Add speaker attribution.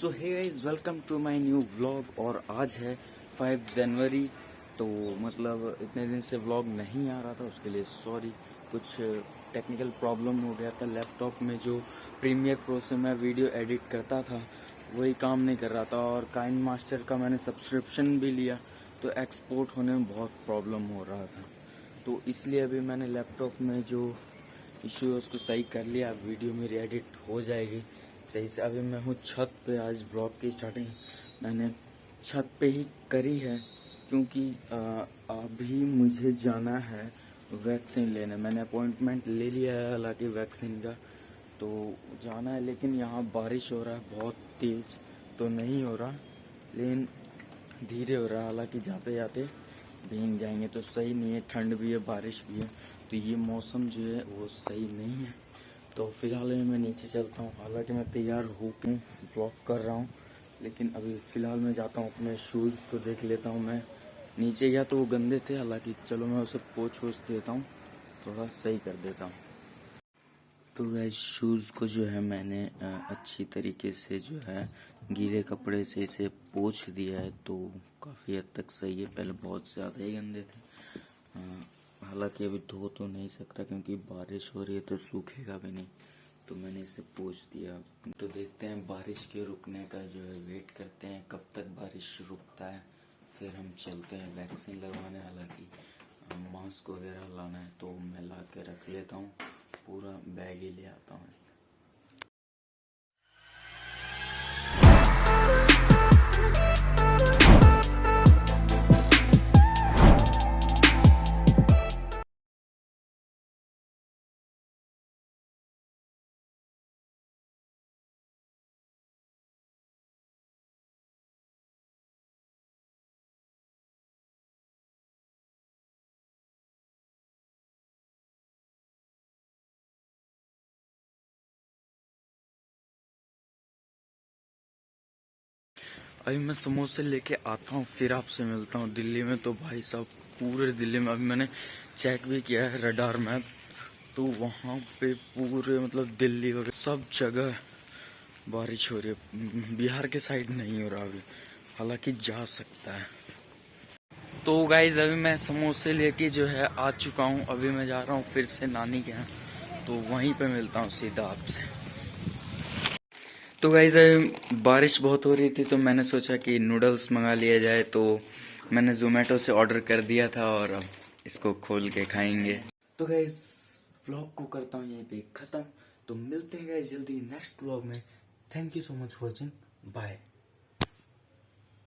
Speaker 1: So hey guys welcome to my new vlog और आज है 5 जनवरी तो मतलब इतने दिन से व्लॉग नहीं आ रहा था, उसके लिए सॉरी कुछ टेक्निकल प्रॉब्लम हो गया था लैपटॉप में जो प्रीमियर प्रो से मैं वीडियो एडिट करता था, वही काम नहीं कर रहा था और काइन मास्टर का मैंने सब्सक्रिप्शन भी लिया तो एक्सपोर्ट होने में बहुत प्रॉब्लम हो रहा था। तो इसलिए अभी मैंने लैपटॉप में जो इशू है, उसको सही कर लिया। वीडियो मेरी एडिट हो जाएगी। सही से। अभी मैं हूँ छत पे आज ब्लॉग की स्टार्टिंग मैंने छत पे ही करी है, क्योंकि अभी मुझे जाना है वैक्सीन लेने। मैंने अपॉइंटमेंट ले लिया है, हालाँकि वैक्सीन का तो जाना है, लेकिन यहाँ बारिश हो रहा है, बहुत तेज तो नहीं हो रहा, लेकिन धीरे हो रहा है। हालाँकि जाते जाते भीग जाएँगे तो सही नहीं है, ठंड भी है, बारिश भी है तो ये मौसम जो है वो सही नहीं है। तो फ़िलहाल मैं नीचे चलता हूँ। हालाँकि मैं तैयार होकर ब्लॉक कर रहा हूँ, लेकिन अभी फ़िलहाल मैं जाता हूँ अपने शूज़ को देख लेता हूँ मैं। नीचे गया तो वो गंदे थे, हालाँकि चलो मैं उसे पोछ वोछ देता हूँ, थोड़ा सही कर देता हूँ। तो गैस शूज़ को जो है मैंने अच्छी तरीके से जो है गीले कपड़े से इसे पोछ दिया है तो काफ़ी हद तक सही है। पहले बहुत ज़्यादा ही गंदे थे। हालाँकि अभी धो तो नहीं सकता क्योंकि बारिश हो रही है तो सूखेगा भी नहीं। तो मैंने इसे पूछ दिया। तो देखते हैं बारिश के रुकने का जो है वेट करते हैं कब तक बारिश रुकता है। फिर हम चलते हैं वैक्सीन लगवाने। हालाँकि मास्क वगैरह लाना है तो मैं ला के रख लेता हूँ। पूरा बैग ही ले आता हूँ। अभी मैं समोसे लेके आता हूँ, फिर आपसे मिलता हूँ। दिल्ली में तो भाई साहब, पूरे दिल्ली में अभी मैंने चेक भी किया है रडार मैप तो वहाँ पे पूरे मतलब दिल्ली वगैरह सब जगह बारिश हो रही है। बिहार के साइड नहीं हो रहा अभी, हालाँकि जा सकता है। तो गाइज़ अभी मैं समोसे लेके जो है आ चुका हूँ। अभी मैं जा रहा हूँ फिर से नानी के यहाँ तो वहीं पे मिलता हूँ सीधा आपसे। तो गाइज़ बारिश बहुत हो रही थी तो मैंने सोचा कि नूडल्स मंगा लिया जाए तो मैंने जोमेटो से ऑर्डर कर दिया था और अब इसको खोल के खाएँगे। तो गाइज़ व्लॉग को करता हूँ यहीं पे ख़त्म। तो मिलते हैं गाइज़ जल्दी नेक्स्ट व्लॉग में। Thank you so much watching bye